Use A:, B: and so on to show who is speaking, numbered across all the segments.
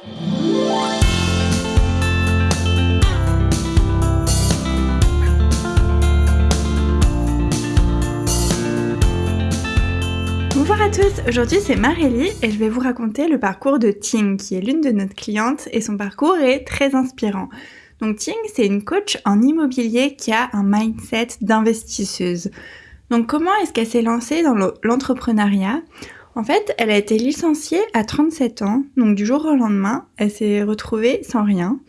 A: Bonjour à tous, aujourd'hui c'est Marélie et je vais vous raconter le parcours de Ting qui est l'une de nos clientes et son parcours est très inspirant. Donc Ting c'est une coach en immobilier qui a un mindset d'investisseuse. Donc comment est-ce qu'elle s'est lancée dans l'entrepreneuriat? En fait, elle a été licenciée à 37 ans, donc du jour au lendemain, elle s'est retrouvée sans rien.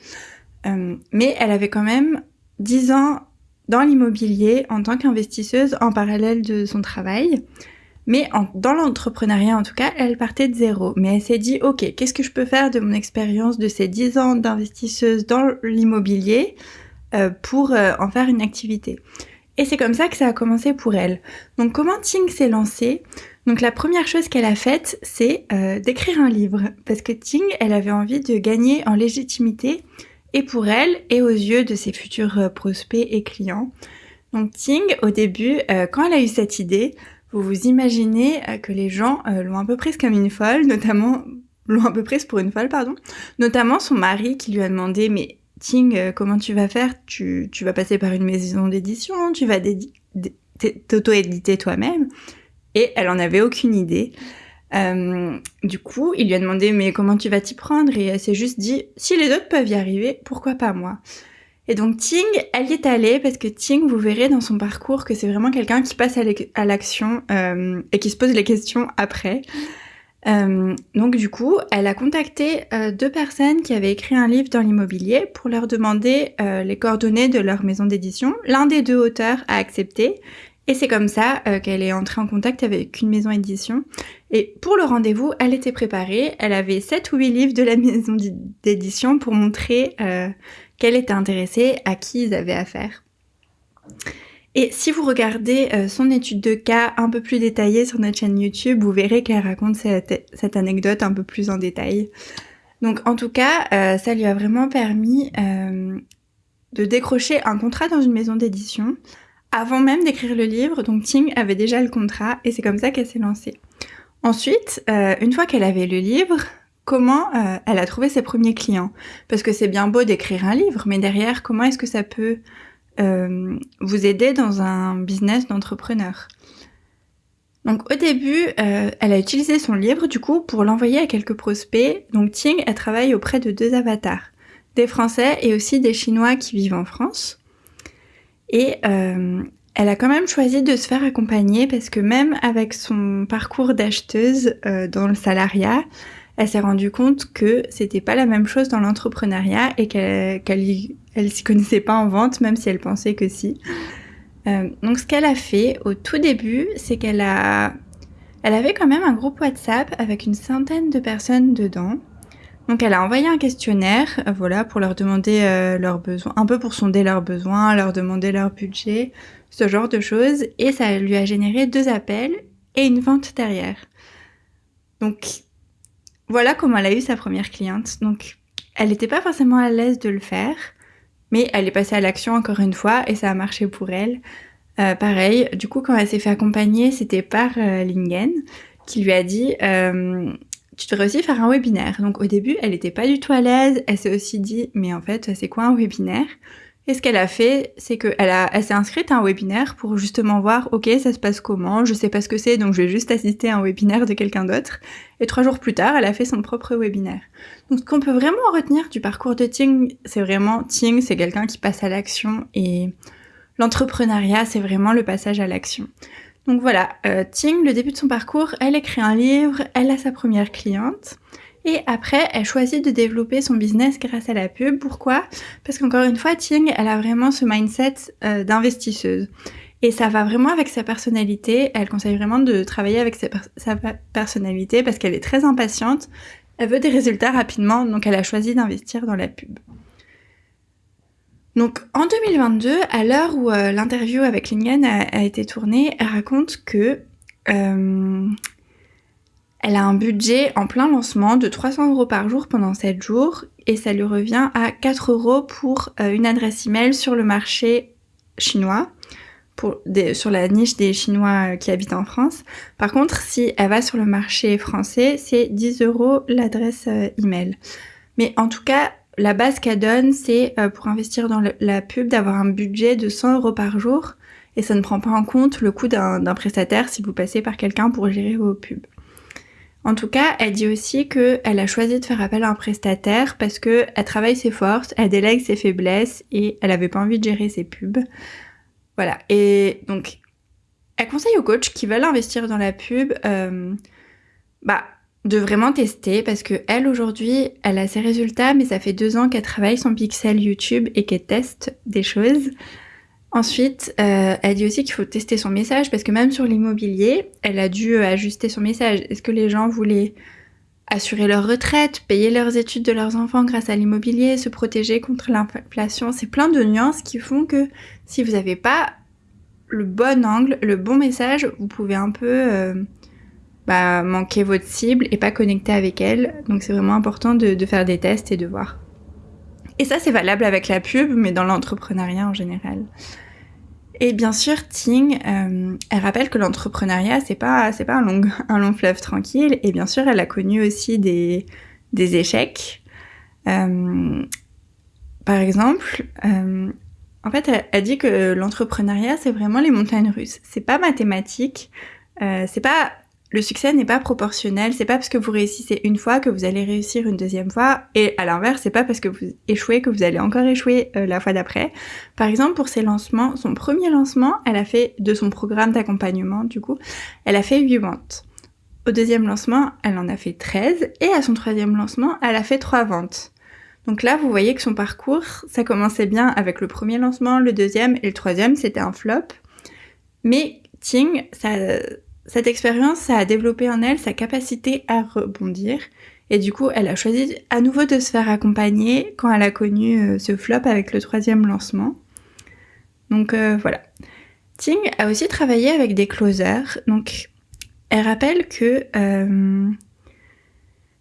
A: Euh, mais elle avait quand même 10 ans dans l'immobilier en tant qu'investisseuse en parallèle de son travail. Mais dans l'entrepreneuriat, en tout cas, elle partait de zéro. Mais elle s'est dit, OK, qu'est-ce que je peux faire de mon expérience de ces 10 ans d'investisseuse dans l'immobilier euh, pour euh, en faire une activité? Et c'est comme ça que ça a commencé pour elle. Donc comment Ting s'est lancée? Donc la première chose qu'elle a faite, c'est euh, d'écrire un livre. Parce que Ting, elle avait envie de gagner en légitimité, et pour elle, et aux yeux de ses futurs prospects et clients. Donc Ting, au début, quand elle a eu cette idée, vous vous imaginez euh, que les gens euh, l'ont un peu prise comme une folle, notamment l'ont un peu prise pour une folle, pardon. Notamment son mari qui lui a demandé mais Ting, euh, comment tu vas faire? Tu, tu vas passer par une maison d'édition, tu vas t'auto-éditer toi-même. Et elle en avait aucune idée. du coup, il lui a demandé mais comment tu vas t'y prendre? Et elle s'est juste dit si les autres peuvent y arriver, pourquoi pas moi? Et donc Ting, elle y est allée parce que Ting, vous verrez dans son parcours que c'est vraiment quelqu'un qui passe à l'action euh, et qui se pose les questions après. Euh, donc du coup, elle a contacté euh, deux personnes qui avaient écrit un livre dans l'immobilier pour leur demander les coordonnées de leur maison d'édition. L'un des deux auteurs a accepté et c'est comme ça qu'elle est entrée en contact avec une maison d'édition. Et pour le rendez-vous, elle était préparée. Elle avait 7 ou 8 livres de la maison d'édition pour montrer qu'elle était intéressée, à qui ils avaient affaire. Et si vous regardez euh, son étude de cas un peu plus détaillée sur notre chaîne YouTube, vous verrez qu'elle raconte cette, anecdote un peu plus en détail. Donc en tout cas, euh, ça lui a vraiment permis euh, de décrocher un contrat dans une maison d'édition avant même d'écrire le livre. Donc Ting avait déjà le contrat et c'est comme ça qu'elle s'est lancée. Ensuite, une fois qu'elle avait le livre, comment euh, elle a trouvé ses premiers clients? Parce que c'est bien beau d'écrire un livre, mais derrière, comment est-ce que ça peut euh, vous aider dans un business d'entrepreneur? Donc au début, euh, elle a utilisé son livre du coup pour l'envoyer à quelques prospects. Donc Ting, elle travaille auprès de deux avatars, des Français et aussi des Chinois qui vivent en France. Et elle a quand même choisi de se faire accompagner parce que même avec son parcours d'acheteuse dans le salariat, elle s'est rendue compte que c'était pas la même chose dans l'entrepreneuriat et qu'elle elle s'y connaissait pas en vente, même si elle pensait que si. Euh, donc ce qu'elle a fait au tout début, c'est qu'elle a, avait quand même un groupe WhatsApp avec une centaine de personnes dedans. Donc elle a envoyé un questionnaire, euh, voilà, pour leur demander euh, leurs besoins, un peu pour sonder leurs besoins, leur demander leur budget, ce genre de choses, et ça lui a généré deux appels et une vente derrière. Donc voilà comment elle a eu sa première cliente. Donc, elle n'était pas forcément à l'aise de le faire, mais elle est passée à l'action encore une fois et ça a marché pour elle. Euh, pareil, du coup, quand elle s'est fait accompagner, c'était par Lingen qui lui a dit Tu devrais aussi faire un webinaire. Donc, au début, elle n'était pas du tout à l'aise. Elle s'est aussi dit Mais en fait, c'est quoi un webinaire? Et ce qu'elle a fait, c'est qu'elle elle s'est inscrite à un webinaire pour justement voir, ok, ça se passe comment, je sais pas ce que c'est, donc je vais juste assister à un webinaire de quelqu'un d'autre. Et trois jours plus tard, elle a fait son propre webinaire. Donc ce qu'on peut vraiment retenir du parcours de Ting, c'est vraiment Ting, c'est quelqu'un qui passe à l'action et l'entrepreneuriat, c'est vraiment le passage à l'action. Donc voilà, euh, Ting, le début de son parcours, elle écrit un livre, elle a sa première cliente. Et après, elle choisit de développer son business grâce à la pub. Pourquoi? Parce qu'encore une fois, Ting, elle a vraiment ce mindset euh, d'investisseuse. Et ça va vraiment avec sa personnalité. Elle conseille vraiment de travailler avec sa, sa personnalité parce qu'elle est très impatiente. Elle veut des résultats rapidement, donc elle a choisi d'investir dans la pub. Donc en 2022, à l'heure où euh, l'interview avec Lingen a, été tournée, elle raconte que euh, elle a un budget en plein lancement de 300 euros par jour pendant 7 jours et ça lui revient à 4 euros pour euh, une adresse email sur le marché chinois, sur la niche des Chinois qui habitent en France. Par contre, si elle va sur le marché français, c'est 10 euros l'adresse email. Mais en tout cas, la base qu'elle donne, c'est euh, pour investir dans la pub d'avoir un budget de 100 euros par jour et ça ne prend pas en compte le coût d'un prestataire si vous passez par quelqu'un pour gérer vos pubs. En tout cas, elle dit aussi qu'elle a choisi de faire appel à un prestataire parce qu'elle travaille ses forces, elle délègue ses faiblesses et elle avait pas envie de gérer ses pubs. Voilà. Et donc, elle conseille aux coachs qui veulent investir dans la pub, euh, bah, de vraiment tester parce que elle aujourd'hui, elle a ses résultats, mais ça fait deux ans qu'elle travaille son pixel YouTube et qu'elle teste des choses. Ensuite, euh, elle dit aussi qu'il faut tester son message parce que même sur l'immobilier, elle a dû euh, ajuster son message. Est-ce que les gens voulaient assurer leur retraite, payer leurs études de leurs enfants grâce à l'immobilier, se protéger contre l'inflation? C'est plein de nuances qui font que si vous n'avez pas le bon angle, le bon message, vous pouvez un peu euh, bah, manquer votre cible et pas connecter avec elle. Donc c'est vraiment important de, faire des tests et de voir. Et ça, c'est valable avec la pub, mais dans l'entrepreneuriat en général. Et bien sûr, Ting, euh, elle rappelle que l'entrepreneuriat, c'est pas, c'est pas un long, un long fleuve tranquille. Et bien sûr, elle a connu aussi des, des échecs. Euh, par exemple, euh, en fait, elle, elle, dit que l'entrepreneuriat, c'est vraiment les montagnes russes. C'est pas mathématique. c'est pas le succès n'est pas proportionnel. C'est pas parce que vous réussissez une fois que vous allez réussir une deuxième fois. Et à l'inverse, c'est pas parce que vous échouez que vous allez encore échouer euh, la fois d'après. Par exemple, pour ses lancements, son premier lancement, elle a fait de son programme d'accompagnement, du coup, elle a fait 8 ventes. Au deuxième lancement, elle en a fait 13. Et à son troisième lancement, elle a fait 3 ventes. Donc là, vous voyez que son parcours, ça commençait bien avec le premier lancement, le deuxième et le troisième, c'était un flop. Mais Ting, ça, cette expérience, a développé en elle sa capacité à rebondir. Et du coup, elle a choisi à nouveau de se faire accompagner quand elle a connu euh, ce flop avec le troisième lancement. Donc euh, voilà. Ting a aussi travaillé avec des closers. Donc elle rappelle que euh,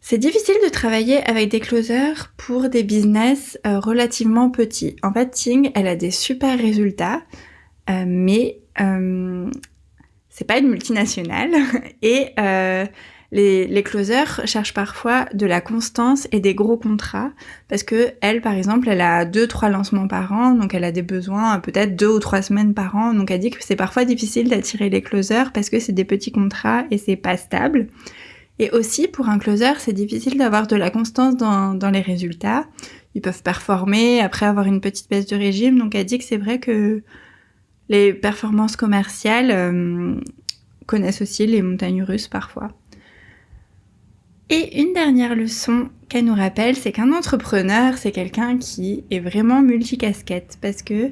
A: c'est difficile de travailler avec des closers pour des business relativement petits. En fait, Ting, elle a des super résultats, mais c'est pas une multinationale et euh, les, les, closers cherchent parfois de la constance et des gros contrats parce que elle, par exemple, elle a deux trois lancements par an, donc elle a des besoins peut-être deux ou trois semaines par an. Donc elle dit que c'est parfois difficile d'attirer les closers parce que c'est des petits contrats et c'est pas stable. Et aussi pour un closer, c'est difficile d'avoir de la constance dans, dans les résultats. Ils peuvent performer après avoir une petite baisse de régime. Donc elle dit que c'est vrai que les performances commerciales euh, connaissent aussi les montagnes russes parfois. Et une dernière leçon qu'elle nous rappelle, c'est qu'un entrepreneur, c'est quelqu'un qui est vraiment multicasquette parce que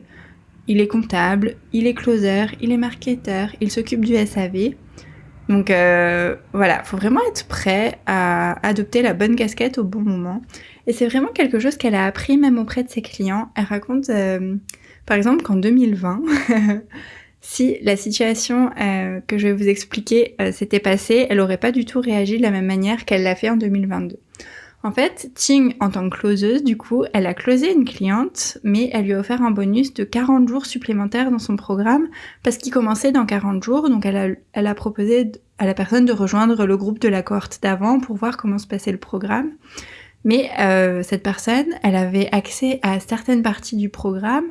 A: il est comptable, il est closer, il est marketeur, il s'occupe du SAV. Donc euh, voilà, faut vraiment être prêt à adopter la bonne casquette au bon moment. Et c'est vraiment quelque chose qu'elle a appris même auprès de ses clients. Elle raconte euh, par exemple qu'en 2020, si la situation euh, que je vais vous expliquer euh, s'était passée, elle aurait pas du tout réagi de la même manière qu'elle l'a fait en 2022. En fait, Ting, en tant que closeuse, du coup, elle a closé une cliente, mais elle lui a offert un bonus de 40 jours supplémentaires dans son programme, parce qu'il commençait dans 40 jours, donc elle a, elle a proposé à la personne de rejoindre le groupe de la cohorte d'avant pour voir comment se passait le programme. Mais euh, cette personne, elle avait accès à certaines parties du programme,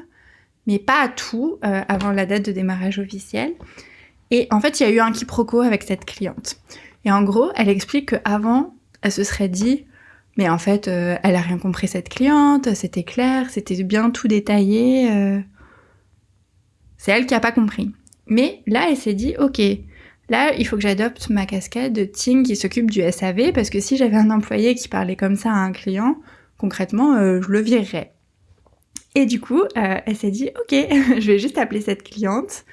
A: mais pas à tout euh, avant la date de démarrage officiel. Et en fait, il y a eu un quiproquo avec cette cliente. Et en gros, elle explique qu'avant, elle se serait dit, mais en fait, euh, elle a rien compris cette cliente, c'était clair, c'était bien tout détaillé. Euh. C'est elle qui a pas compris. Mais là, elle s'est dit, ok, là, il faut que j'adopte ma casquette de Ting qui s'occupe du SAV, parce que si j'avais un employé qui parlait comme ça à un client, concrètement, je le virerais. Et du coup, euh, elle s'est dit, ok, je vais juste appeler cette cliente,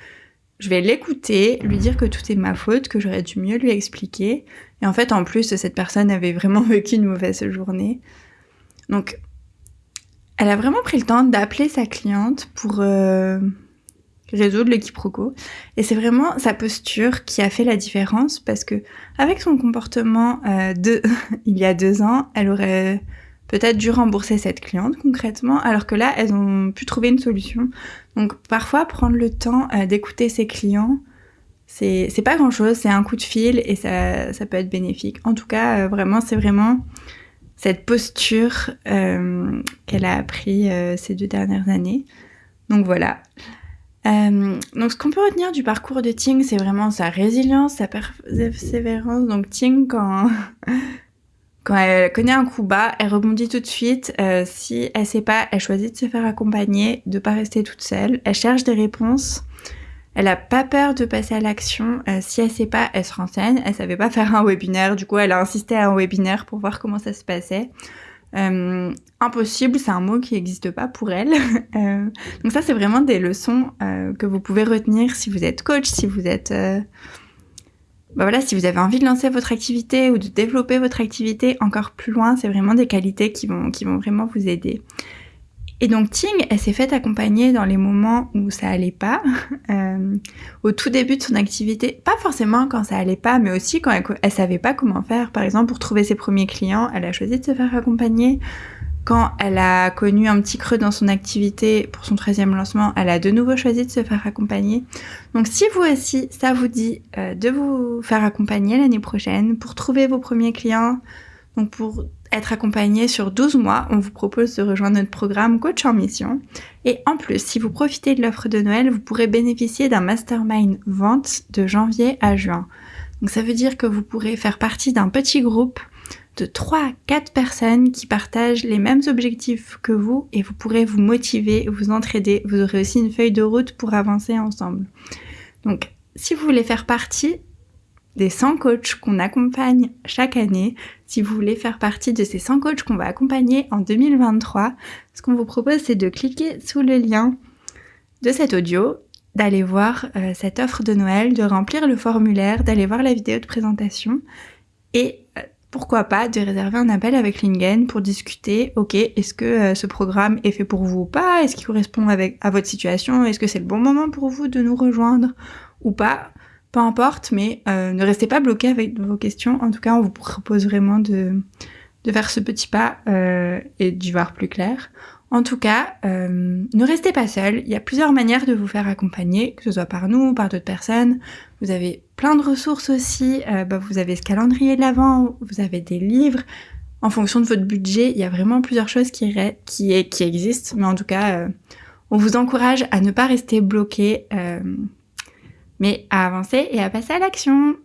A: je vais l'écouter, lui dire que tout est ma faute, que j'aurais dû mieux lui expliquer. Et en fait, en plus, cette personne avait vraiment vécu une mauvaise journée. Donc, elle a vraiment pris le temps d'appeler sa cliente pour euh, résoudre le quiproquo. Et c'est vraiment sa posture qui a fait la différence parce que avec son comportement euh, de il y a deux ans, elle aurait peut-être dû rembourser cette cliente concrètement, alors que là, elles ont pu trouver une solution. Donc parfois, prendre le temps euh, d'écouter ses clients, c'est pas grand chose, c'est un coup de fil et ça, ça, peut être bénéfique. En tout cas, euh, vraiment, c'est vraiment cette posture qu'elle a appris ces deux dernières années. Donc voilà. donc ce qu'on peut retenir du parcours de Ting, c'est vraiment sa résilience, sa persévérance. Donc Ting, quand quand elle connaît un coup bas, elle rebondit tout de suite. Euh, si elle sait pas, elle choisit de se faire accompagner, de pas rester toute seule. Elle cherche des réponses. Elle a pas peur de passer à l'action. Euh, si elle sait pas, elle se renseigne. Elle savait pas faire un webinaire, du coup, elle a insisté à un webinaire pour voir comment ça se passait. Euh, impossible, c'est un mot qui n'existe pas pour elle. donc ça, c'est vraiment des leçons que vous pouvez retenir si vous êtes coach, si vous êtes bah voilà, si vous avez envie de lancer votre activité ou de développer votre activité encore plus loin, c'est vraiment des qualités qui vont, qui vont vraiment vous aider. Et donc Ting, elle s'est faite accompagner dans les moments où ça allait pas, euh, au tout début de son activité, pas forcément quand ça allait pas, mais aussi quand elle, elle savait pas comment faire. Par exemple, pour trouver ses premiers clients, elle a choisi de se faire accompagner. Quand elle a connu un petit creux dans son activité pour son 13e lancement, elle a de nouveau choisi de se faire accompagner. Donc si vous aussi, ça vous dit euh, de vous faire accompagner l'année prochaine pour trouver vos premiers clients, donc pour être accompagné sur 12 mois, on vous propose de rejoindre notre programme Coach en Mission. Et en plus, si vous profitez de l'offre de Noël, vous pourrez bénéficier d'un mastermind vente de janvier à juin. Donc ça veut dire que vous pourrez faire partie d'un petit groupe de 3 à 4 personnes qui partagent les mêmes objectifs que vous et vous pourrez vous motiver, vous entraider. Vous aurez aussi une feuille de route pour avancer ensemble. Donc, si vous voulez faire partie des 100 coachs qu'on accompagne chaque année, si vous voulez faire partie de ces 100 coachs qu'on va accompagner en 2023, ce qu'on vous propose, c'est de cliquer sous le lien de cet audio, d'aller voir euh, cette offre de Noël, de remplir le formulaire, d'aller voir la vidéo de présentation et pourquoi pas de réserver un appel avec Lingen pour discuter, ok, est-ce que euh, ce programme est fait pour vous ou pas? Est-ce qu'il correspond avec, à votre situation? Est-ce que c'est le bon moment pour vous de nous rejoindre ou pas? Peu importe, mais euh, ne restez pas bloqué avec vos questions. En tout cas, on vous propose vraiment de, de faire ce petit pas euh, et d'y voir plus clair. En tout cas, euh, ne restez pas seul. Il y a plusieurs manières de vous faire accompagner, que ce soit par nous ou par d'autres personnes. Vous avez plein de ressources aussi. Euh, bah, vous avez ce calendrier de l'avant, vous avez des livres. En fonction de votre budget, il y a vraiment plusieurs choses qui, existent. Mais en tout cas, euh, on vous encourage à ne pas rester bloqué, mais à avancer et à passer à l'action.